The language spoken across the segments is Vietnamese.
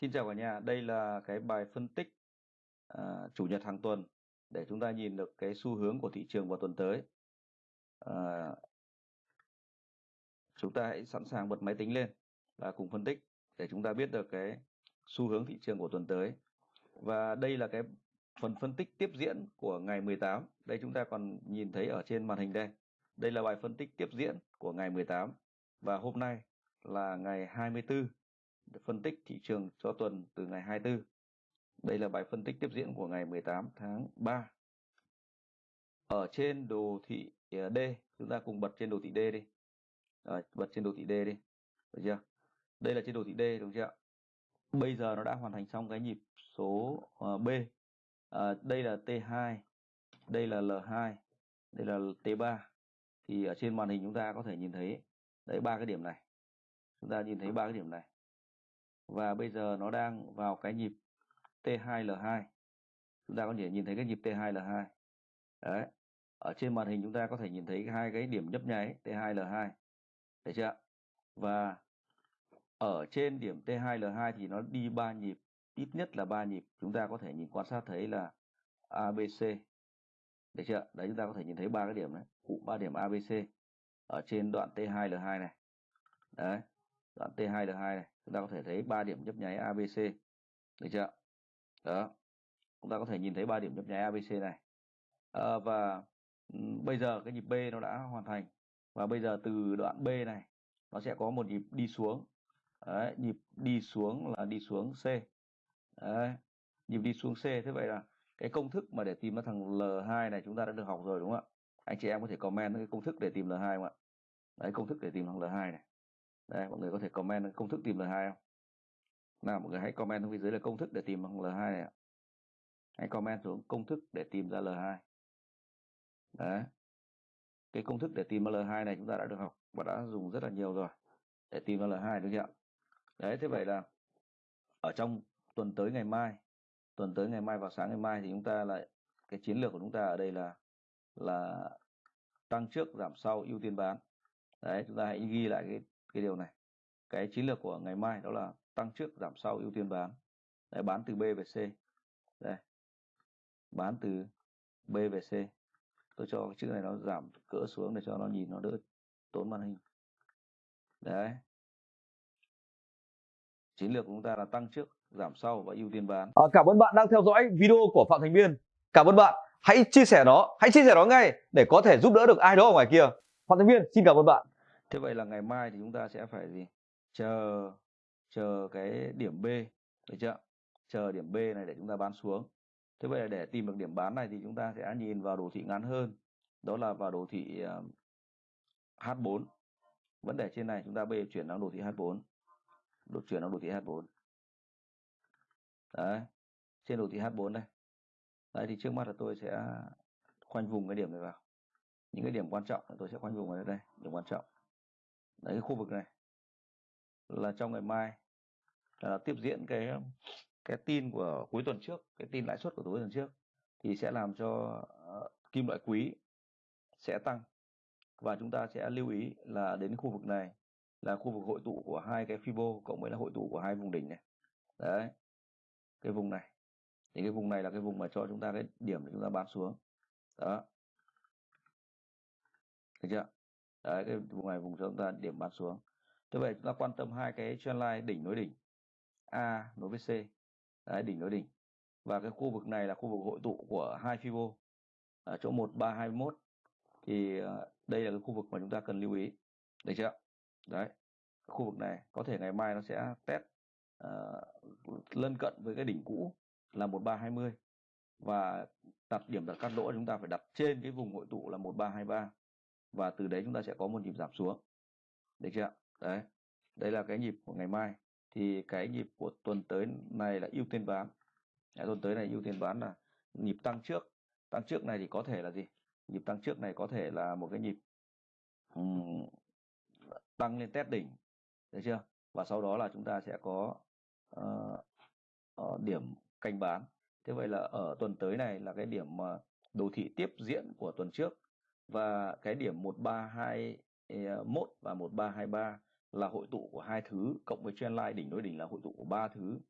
Xin chào cả nhà, đây là cái bài phân tích uh, chủ nhật hàng tuần để chúng ta nhìn được cái xu hướng của thị trường vào tuần tới. Uh, chúng ta hãy sẵn sàng bật máy tính lên và cùng phân tích để chúng ta biết được cái xu hướng thị trường của tuần tới. Và đây là cái phần phân tích tiếp diễn của ngày 18. Đây chúng ta còn nhìn thấy ở trên màn hình đây. Đây là bài phân tích tiếp diễn của ngày 18 và hôm nay là ngày 24 phân tích thị trường cho tuần từ ngày 24. Đây là bài phân tích tiếp diễn của ngày 18 tháng 3. Ở trên đồ thị à, D, chúng ta cùng bật trên đồ thị D đi. À, bật trên đồ thị D đi. Được chưa? Đây là trên đồ thị D đúng chưa? Bây giờ nó đã hoàn thành xong cái nhịp số à, B. À, đây là T2, đây là L2, đây là T3. Thì ở trên màn hình chúng ta có thể nhìn thấy đấy ba cái điểm này. Chúng ta nhìn thấy ba cái điểm này và bây giờ nó đang vào cái nhịp T2L2 chúng ta có thể nhìn thấy cái nhịp T2L2 đấy, ở trên màn hình chúng ta có thể nhìn thấy hai cái điểm nhấp nháy T2L2 thấy chưa và ở trên điểm T2L2 thì nó đi ba nhịp, ít nhất là ba nhịp. Chúng ta có thể nhìn quan sát thấy là ABC được chưa đấy, chúng ta có thể nhìn thấy ba cái điểm đấy cụ ba điểm ABC ở trên đoạn T2L2 này. Đấy đoạn T2L2 này chúng ta có thể thấy ba điểm nhấp nháy ABC được chưa? Đó. Chúng ta có thể nhìn thấy ba điểm nhấp nháy ABC này. À, và ừ, bây giờ cái nhịp B nó đã hoàn thành. Và bây giờ từ đoạn B này nó sẽ có một nhịp đi xuống. Đấy, nhịp đi xuống là đi xuống C. Đấy, nhịp đi xuống C. Thế vậy là cái công thức mà để tìm ra thằng L2 này chúng ta đã được học rồi đúng không ạ? Anh chị em có thể comment cái công thức để tìm L2 không ạ? Đấy công thức để tìm thằng L2 này đây, mọi người có thể comment công thức tìm L2 không? Nào, mọi người hãy comment xuống phía dưới là công thức để tìm bằng L2 này ạ. Hãy comment xuống công thức để tìm ra L2 đấy. Cái công thức để tìm ra L2 này chúng ta đã được học và đã dùng rất là nhiều rồi để tìm ra L2 đúng không ạ? Đấy, thế vậy là ở trong tuần tới ngày mai, tuần tới ngày mai vào sáng ngày mai thì chúng ta lại, cái chiến lược của chúng ta ở đây là là tăng trước giảm sau ưu tiên bán. Đấy, chúng ta hãy ghi lại cái cái điều này cái chiến lược của ngày mai đó là tăng trước giảm sau ưu tiên bán. Đấy, bán từ B về C. Đây bán từ B về C. Tôi cho cái chữ này nó giảm cỡ xuống để cho nó nhìn nó đỡ tốn màn hình. Đấy. Chiến lược của chúng ta là tăng trước giảm sau và ưu tiên bán. À, cảm ơn bạn đang theo dõi video của phạm thành biên cảm ơn bạn. Hãy chia sẻ nó hãy chia sẻ nó ngay để có thể giúp đỡ được ai đó ở ngoài kia. Phạm thành biên xin cảm ơn bạn thế vậy là ngày mai thì chúng ta sẽ phải gì? Chờ chờ cái điểm B, được chưa? Chờ điểm B này để chúng ta bán xuống. Thế vậy là để tìm được điểm bán này thì chúng ta sẽ nhìn vào đồ thị ngắn hơn. Đó là vào đồ thị ờ, H4 vấn đề trên này chúng ta bây giờ chuyển sang đồ thị H4 đột, chuyển sang đồ thị H4 đấy, trên đồ thị H4 đây. Đấy, thì trước mắt là tôi sẽ khoanh vùng cái điểm này vào. Những cái điểm quan trọng tôi sẽ khoanh vùng ở đây, điểm quan trọng đấy cái khu vực này là trong ngày mai. Là tiếp diễn cái cái tin của cuối tuần trước cái tin lãi suất của cuối tuần trước thì sẽ làm cho uh, kim loại quý sẽ tăng. Và chúng ta sẽ lưu ý là đến khu vực này là khu vực hội tụ của hai cái fibo cộng với là hội tụ của hai vùng đỉnh này. Đấy cái vùng này. Thì cái vùng này là cái vùng mà cho chúng ta cái điểm để chúng ta bán xuống. Đó. Được chưa? Đấy cái vùng này vùng chúng ta điểm bán xuống. Thế vậy chúng ta quan tâm hai cái trendline đỉnh nối đỉnh. A nối với C. Đấy, đỉnh nối đỉnh. Và cái khu vực này là khu vực hội tụ của hai fibo ở chỗ 1321 thì ờ, đây là cái khu vực mà chúng ta cần lưu ý. Được chưa? Đấy khu vực này có thể ngày mai nó sẽ test uh, lân cận với cái đỉnh cũ là 1320 và đặt điểm đặt cắt lỗ chúng ta phải đặt trên cái vùng hội tụ là 1323 và từ đấy chúng ta sẽ có một nhịp giảm xuống. Được chưa đấy. Đây là cái nhịp của ngày mai. Thì cái nhịp của tuần tới này là ưu tiên bán. Đấy, tuần tới này ưu tiên bán là nhịp tăng trước. Tăng trước này thì có thể là gì? Nhịp tăng trước này có thể là một cái nhịp um, tăng lên test đỉnh. Được chưa? Và sau đó là chúng ta sẽ có uh, uh, điểm canh bán. Thế vậy là ở tuần tới này là cái điểm mà đồ thị tiếp diễn của tuần trước và cái điểm 1321 ờ, và 1323 là hội tụ của hai thứ, cộng với trendline đỉnh đối đỉnh là hội tụ của ba thứ.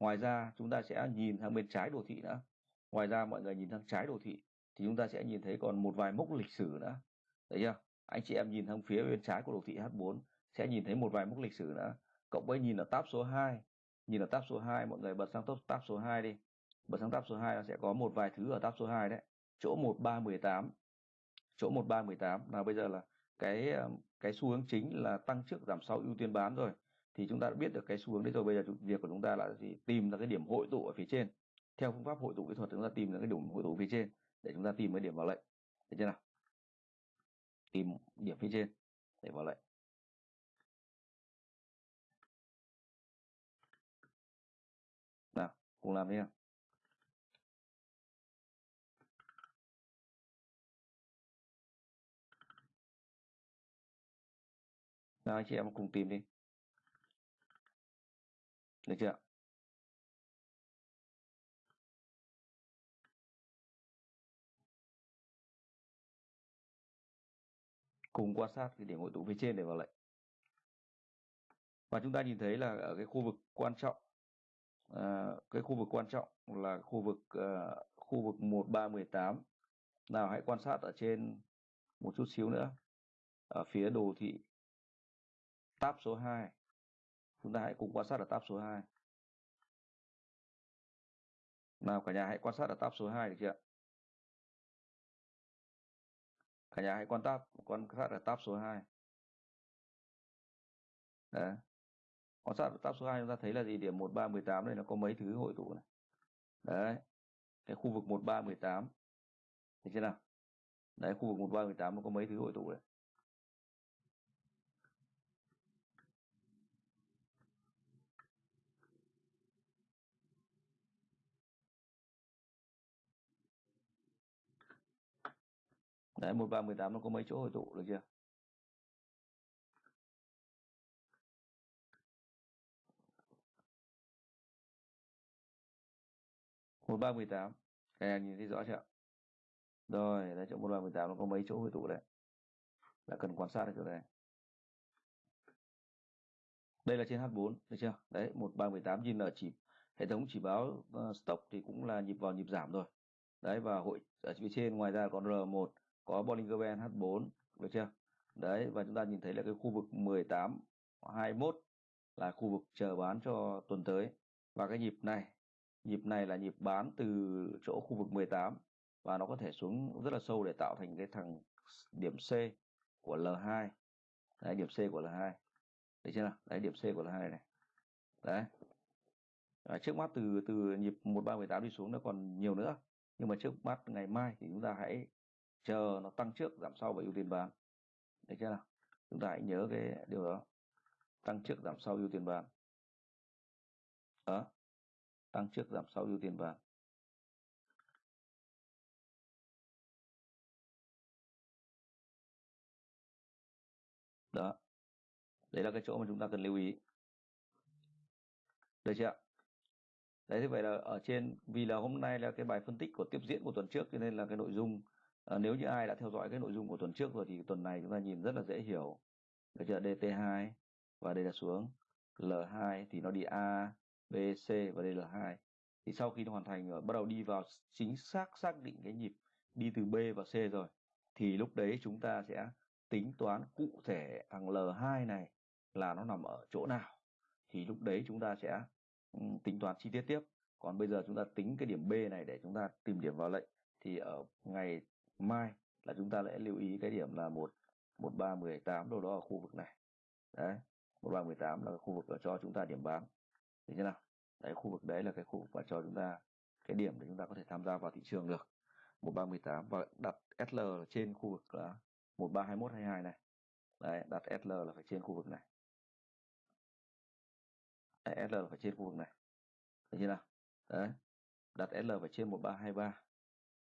Ngoài ra, chúng ta sẽ nhìn sang bên trái đồ thị nữa ngoài ra, mọi người nhìn sang trái đồ thị thì chúng ta sẽ nhìn thấy còn một vài mốc lịch sử nữa. Thấy chưa? Anh chị em nhìn sang phía bên trái của đồ thị H4 sẽ nhìn thấy một vài mốc lịch sử nữa. Cộng với nhìn ở tab số 2 nhìn ở tab số 2 mọi người bật sang top tab số 2 đi. Bật sang tab số 2 nó sẽ có một vài thứ ở tab số 2 đấy. Chỗ 1318 chỗ 1318 là bây giờ là cái ờ, cái xu hướng chính là tăng trước giảm sau ưu tiên bán rồi. Thì chúng ta đã biết được cái xu hướng đấy rồi. Bây giờ việc của chúng ta là gì? Tìm ra cái điểm hội tụ ở phía trên. Theo phương pháp hội tụ kỹ thuật, chúng ta tìm ra cái điểm hội tụ phía trên để chúng ta tìm cái điểm vào lệnh. Được chưa nào? Tìm điểm phía trên để vào lệnh. Nào, cùng làm đi nào. Nào chị em cùng tìm đi. Được chưa? Cùng quan sát cái điểm hội tụ phía trên để vào lệnh. Và chúng ta nhìn thấy là ở cái khu vực quan trọng à, cái khu vực quan trọng là khu vực uh, khu vực 1318 nào hãy quan sát ở trên một chút xíu nữa. Ở phía đồ thị tab số 2 chúng ta hãy cùng quan sát ở tab số 2 nào, cả nhà hãy quan sát ở tab số 2 được chưa cả nhà hãy quan tab, quan sát ở tab số 2 đấy. Quan sát ở tab số 2 chúng ta thấy là gì? Điểm 1318 đây nó có mấy thứ hội tụ này. Đấy. Cái khu vực 1318 thấy chưa nào? Đấy, khu vực 1318 nó có mấy thứ hội tụ đấy Đấy, 1318 nó có mấy chỗ hội tụ được chưa? một ba mười tám. Các em nhìn thấy rõ chưa? Rồi đấy chỗ một ba mười tám nó có mấy chỗ hội tụ đấy. Là cần quan sát được chỗ này. Đây là trên H4 được chưa? Đấy một ba mười tám nhìn ở chỉ hệ thống chỉ báo ờ, uh, stop thì cũng là nhịp vào nhịp giảm rồi. Đấy và hội ở phía trên ngoài ra còn R1 có Bollinger Band H4 được chưa? Đấy và chúng ta nhìn thấy là cái khu vực 18 21 là khu vực chờ bán cho tuần tới. Và cái nhịp này nhịp này là nhịp bán từ chỗ khu vực 18 và nó có thể xuống rất là sâu để tạo thành cái thằng điểm C của L2 đấy điểm C của L2 đấy chưa nào? Đấy điểm C của L2 này. Đấy. À, trước mắt từ từ nhịp 1318 đi xuống nó còn nhiều nữa. Nhưng mà trước mắt ngày mai thì chúng ta hãy chờ nó tăng trước, giảm sau và ưu tiên bán. Được chưa nào? Chúng ta hãy nhớ cái điều đó. Tăng trước, giảm sau, ưu tiên bán. Đó. Tăng trước, giảm sau, ưu tiên bán. Đó. Đấy là cái chỗ mà chúng ta cần lưu ý. Được chưa đấy, thế vậy là ở trên, vì là hôm nay là cái bài phân tích của tiếp diễn của tuần trước, cho nên là cái nội dung à, nếu như ai đã theo dõi cái nội dung của tuần trước rồi thì tuần này chúng ta nhìn rất là dễ hiểu. Được chưa? DT2 và đây là xuống. L2 thì nó đi A B C và đây là 2 thì sau khi nó hoàn thành rồi bắt đầu đi vào chính xác xác định cái nhịp đi từ B và C rồi thì lúc đấy chúng ta sẽ tính toán cụ thể thằng L2 này là nó nằm ở chỗ nào. Thì lúc đấy chúng ta sẽ tính toán chi tiết tiếp. Còn bây giờ chúng ta tính cái điểm B này để chúng ta tìm điểm vào lệnh. Thì ở ngày mai là chúng ta sẽ lưu ý cái điểm là một một ba mười tám đâu đó ở khu vực này. Đấy một ba mười tám là khu vực ở cho chúng ta điểm bán được chưa nào? Đấy khu vực đấy là cái khu vực mà cho chúng ta cái điểm để chúng ta có thể tham gia vào thị trường được. Một ba mười tám và đặt SL trên khu vực là một ba hai mốt hai hai này. Đấy đặt SL là phải trên khu vực này. Đấy, SL là phải trên khu vực này. Được chưa nào? Đấy đặt SL phải trên một ba hai ba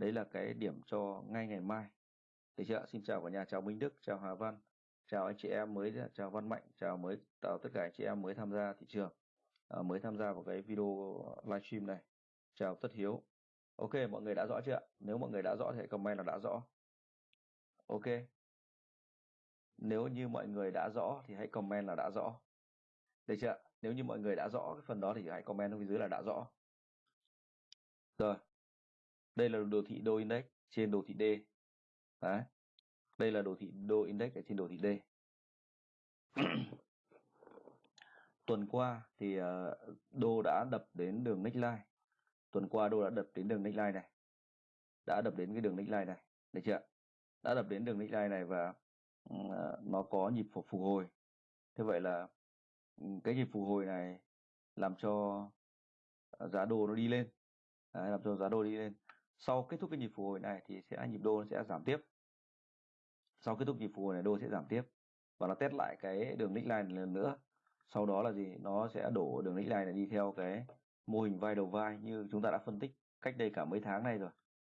đấy là cái điểm cho ngay ngày mai. Được chưa xin chào cả nhà chào Minh Đức chào Hà Văn. Chào anh chị em mới chào Văn Mạnh chào mới chào tất cả anh chị em mới tham gia thị trường à, mới tham gia vào cái video livestream này. Chào Tất Hiếu. Ok mọi người đã rõ chưa nếu mọi người đã rõ thì comment là đã rõ. Ok. Nếu như mọi người đã rõ thì hãy comment là đã rõ. Được chưa nếu như mọi người đã rõ cái phần đó thì hãy comment ở phía dưới là đã rõ. Rồi đây là đồ thị đô index trên đồ thị D. Đấy. Đây là đồ thị đô index ở trên đồ thị D. Tuần qua thì ờ, đô đã đập đến đường neckline tuần qua đô đã đập đến đường neckline này. Đã đập đến cái đường neckline này. Được chưa đã đập đến đường neckline này và ừ, nó có nhịp phục hồi. Thế vậy là ừ, cái nhịp phục hồi này làm cho giá đô nó đi lên. Đấy, làm cho giá đô đi lên sau kết thúc cái nhịp phục hồi này thì sẽ nhịp đô nó sẽ giảm tiếp. Sau kết thúc nhịp phục hồi này đô sẽ giảm tiếp và nó test lại cái đường neckline lần nữa. Sau đó là gì? Nó sẽ đổ đường neckline này đi theo cái mô hình vai đầu vai như chúng ta đã phân tích cách đây cả mấy tháng nay rồi.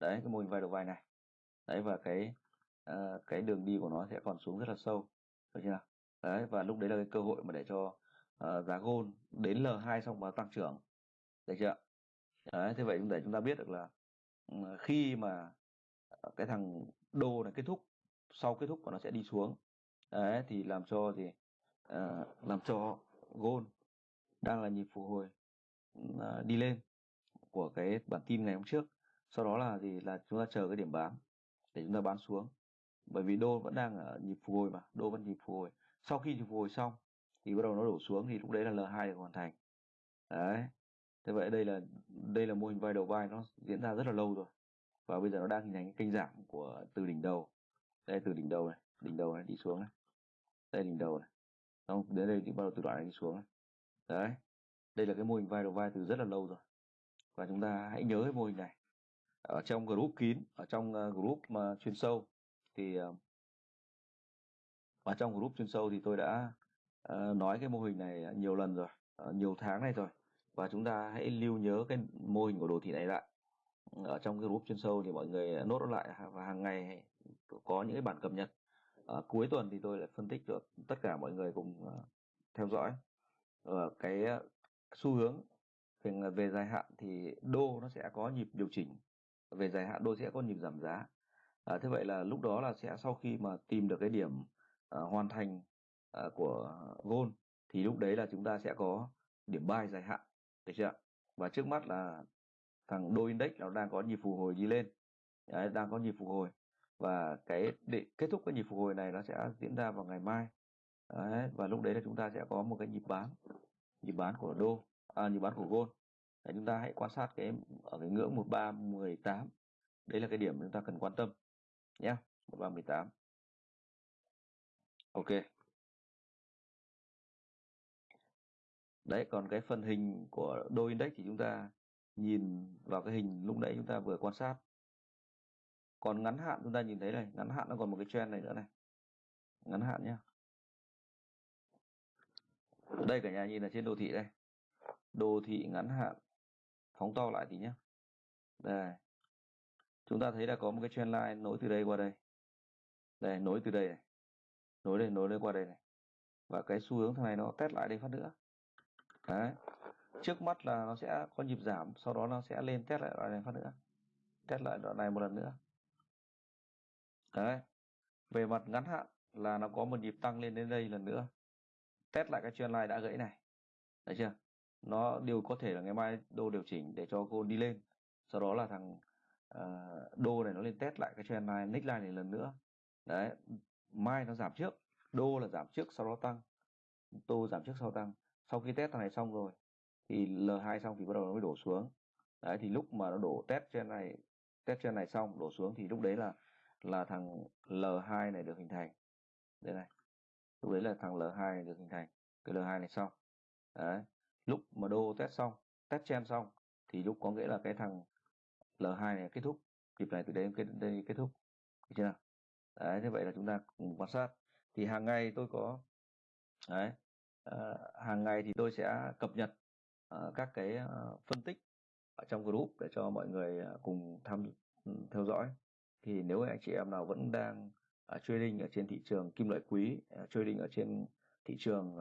Đấy cái mô hình vai đầu vai này. Đấy và cái uh, cái đường đi của nó sẽ còn xuống rất là sâu. Được chưa đấy và lúc đấy là cái cơ hội mà để cho uh, giá gold đến L2 xong và tăng trưởng. Được chưa đấy thế vậy để chúng ta biết được là khi mà ờ, cái thằng đô này kết thúc sau kết thúc của nó sẽ đi xuống. Đấy thì làm cho gì? À, làm cho gold đang là nhịp phục hồi à, đi lên của cái bản tin ngày hôm trước. Sau đó là gì? Là chúng ta chờ cái điểm bán để chúng ta bán xuống. Bởi vì đô vẫn đang ở nhịp phục hồi mà đô vẫn nhịp phục hồi. Sau khi nhịp phục hồi xong thì bắt đầu nó đổ xuống thì lúc đấy là L2 được hoàn thành. Đấy thế vậy đây là đây là mô hình vai đầu vai nó diễn ra rất là lâu rồi. Và bây giờ nó đang hình thành cái kênh giảm của từ đỉnh đầu. Đây từ đỉnh đầu này đỉnh đầu này đi xuống này. Đây đỉnh đầu này. Xong đến đây thì bắt đầu từ đoạn này đi xuống này. Đấy đây là cái mô hình vai đầu vai từ rất là lâu rồi. Và chúng ta hãy nhớ cái mô hình này. Ở trong group kín ở trong ờ, group mà chuyên sâu thì ờ, ở trong group chuyên sâu thì tôi đã uh, nói cái mô hình này nhiều lần rồi uh, nhiều tháng này rồi và chúng ta hãy lưu nhớ cái mô hình của đồ thị này lại. Ở trong cái group chuyên sâu thì mọi người nốt nó lại và hàng ngày có những cái bản cập nhật. Ở cuối tuần thì tôi lại phân tích cho tất cả mọi người cùng ờ, theo dõi. Ở cái ờ, xu hướng về, về dài hạn thì đô nó sẽ có nhịp điều chỉnh. Về dài hạn đô sẽ có nhịp giảm giá. À, thế vậy là lúc đó là sẽ sau khi mà tìm được cái điểm uh, hoàn thành uh, của gold thì lúc đấy là chúng ta sẽ có điểm buy dài hạn được chưa và trước mắt là thằng đô index nó đang có nhịp phục hồi đi lên. Đấy, đang có nhịp phục hồi. Và cái để kết thúc cái nhịp phục hồi này nó sẽ diễn ra vào ngày mai. Đấy, và lúc đấy là chúng ta sẽ có một cái nhịp bán. Nhịp bán của đô à, nhịp bán của gold. Đấy, chúng ta hãy quan sát cái ở cái ngưỡng 1318 đấy là cái điểm chúng ta cần quan tâm nhé 1318 ok. Đấy, còn cái phần hình của đô index thì chúng ta nhìn vào cái hình lúc nãy chúng ta vừa quan sát. Còn ngắn hạn chúng ta nhìn thấy này, ngắn hạn nó còn một cái trend này nữa này. Ngắn hạn nhá. Đây cả nhà nhìn là trên đồ thị đây. Đồ thị ngắn hạn, phóng to lại tí nhé đây. Chúng ta thấy là có một cái trend line nối từ đây qua đây. Đây, nối từ đây này. Nối đây nối đây qua đây này. Và cái xu hướng thằng này nó test lại đây phát nữa đấy. Trước mắt là nó sẽ có nhịp giảm sau đó nó sẽ lên test lại đoạn này phát nữa. Test lại đoạn này một lần nữa. Đấy. Về mặt ngắn hạn là nó có một nhịp tăng lên đến đây lần nữa. Test lại cái trend line đã gãy này. Thấy chưa? Nó đều có thể là ngày mai đô điều chỉnh để cho cô đi lên. Sau đó là thằng uh, đô này nó lên test lại cái trend line neckline này lần nữa. Đấy. Mai nó giảm trước đô là giảm trước sau đó tăng. Tô giảm trước sau tăng sau khi test thằng này xong rồi, thì L2 xong thì bắt đầu nó mới đổ xuống. Đấy, thì lúc mà nó đổ test trên này, test trên này xong, đổ xuống thì lúc đấy là là thằng L2 này được hình thành. Đây này, lúc đấy là thằng L2 này được hình thành. Cái L2 này xong. Đấy, lúc mà đô test xong, test chen xong, thì lúc có nghĩa là cái thằng L2 này kết thúc. Nhịp này từ đây kết đây kết thúc. Được chưa nào? Đấy thế vậy là chúng ta cùng quan sát. Thì hàng ngày tôi có, đấy uh, hàng ngày thì tôi sẽ cập nhật uh, các cái uh, phân tích ở trong group để cho mọi người cùng tham ừ, theo dõi. Thì nếu anh chị em nào vẫn đang uh, trading ở trên thị trường kim loại quý trading ở trên thị trường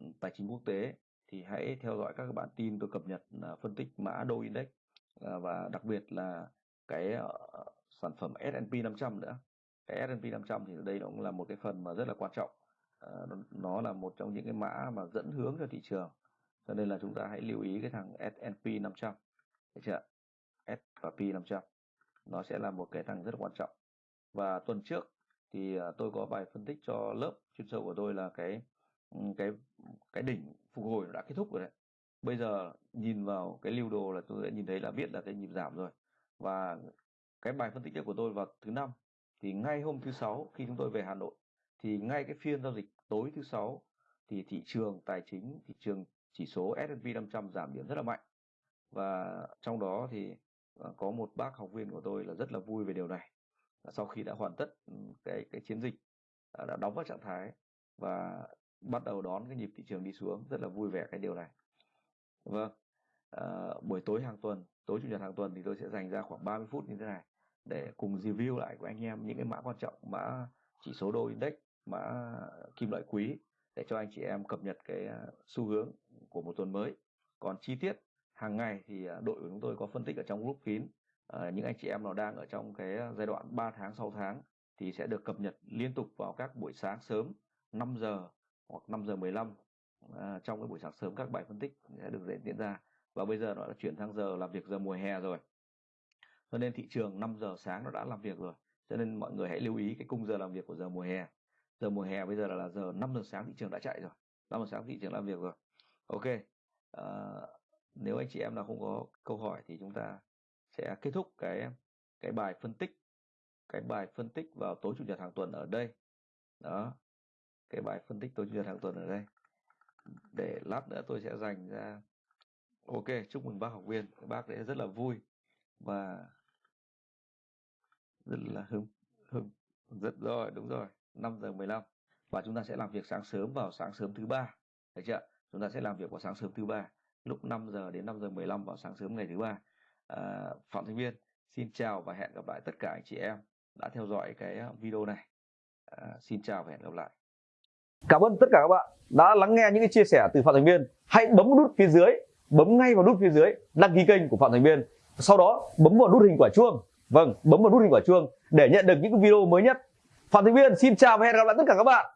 ừ, tài chính quốc tế thì hãy theo dõi các bản tin tôi cập nhật phân tích mã đô index và đặc biệt là cái sản phẩm S&P 500 nữa. Cái S&P 500 thì đây cũng là một cái phần mà rất là quan trọng. Ờ, nó, là một trong những cái mã mà dẫn hướng cho thị trường. Cho nên là chúng ta hãy lưu ý cái thằng S&P 500 được chưa S và P 500 nó sẽ là một cái thằng rất quan trọng. Và tuần trước thì à, tôi có bài phân tích cho lớp chuyên sâu của tôi là cái ừ, cái cái đỉnh phục hồi đã kết thúc rồi đấy. Bây giờ nhìn vào cái lưu đồ là tôi đã nhìn thấy là biết là cái nhịp giảm rồi. Và cái bài phân tích của tôi vào thứ năm thì ngay hôm thứ sáu khi chúng tôi về Hà Nội thì ngay cái phiên giao dịch tối thứ sáu thì thị trường tài chính thị trường chỉ số S&P 500 giảm điểm rất là mạnh. Và trong đó thì ờ, có một bác học viên của tôi là rất là vui về điều này. Sau khi đã hoàn tất ừ, cái cái chiến dịch ờ, đã đóng vào trạng thái và bắt đầu đón cái nhịp thị trường đi xuống rất là vui vẻ cái điều này. Vâng à, buổi tối hàng tuần tối chủ nhật hàng tuần thì tôi sẽ dành ra khoảng 30 phút như thế này để cùng review lại của anh em những cái mã quan trọng mã chỉ số đô index mã kim loại quý để cho anh chị em cập nhật cái à, xu hướng của một tuần mới. Còn chi tiết hàng ngày thì à, đội của chúng tôi có phân tích ở trong group kín. À, những anh chị em nào đang ở trong cái giai đoạn 3 tháng 6 tháng thì sẽ được cập nhật liên tục vào các buổi sáng sớm 5 giờ hoặc 5 giờ 15 à, trong cái buổi sáng sớm các bài phân tích sẽ được diễn ra. Và bây giờ nó đã chuyển sang giờ làm việc giờ mùa hè rồi. Cho nên thị trường 5 giờ sáng nó đã làm việc rồi. Cho nên mọi người hãy lưu ý cái cung giờ làm việc của giờ mùa hè giờ mùa hè bây giờ là, là giờ 5 giờ sáng thị trường đã chạy rồi. 5 giờ sáng thị trường làm việc rồi. Ok à, nếu anh chị em nào không có câu hỏi thì chúng ta sẽ kết thúc cái cái bài phân tích cái bài phân tích vào tối chủ nhật hàng tuần ở đây. Đó cái bài phân tích tối chủ nhật hàng tuần ở đây. Để lát nữa tôi sẽ dành ra. Ok chúc mừng bác học viên. Bác đấy rất là vui và rất là hưng hưng rất rồi đúng rồi. 5 giờ 15 và chúng ta sẽ làm việc sáng sớm vào sáng sớm thứ ba. Được chưa? Chúng ta sẽ làm việc vào sáng sớm thứ ba lúc 5 giờ đến 5 giờ 15 vào sáng sớm ngày thứ ba. À, phạm thành viên xin chào và hẹn gặp lại tất cả anh chị em đã theo dõi cái à, video này. À, xin chào và hẹn gặp lại. Cảm ơn tất cả các bạn đã lắng nghe những cái chia sẻ từ phạm thành viên. Hãy bấm nút phía dưới bấm ngay vào nút phía dưới đăng ký kênh của phạm thành viên. Sau đó bấm vào nút hình quả chuông. Vâng bấm vào nút hình quả chuông để nhận được những video mới nhất phạm Thị viên xin chào và hẹn gặp lại tất cả các bạn.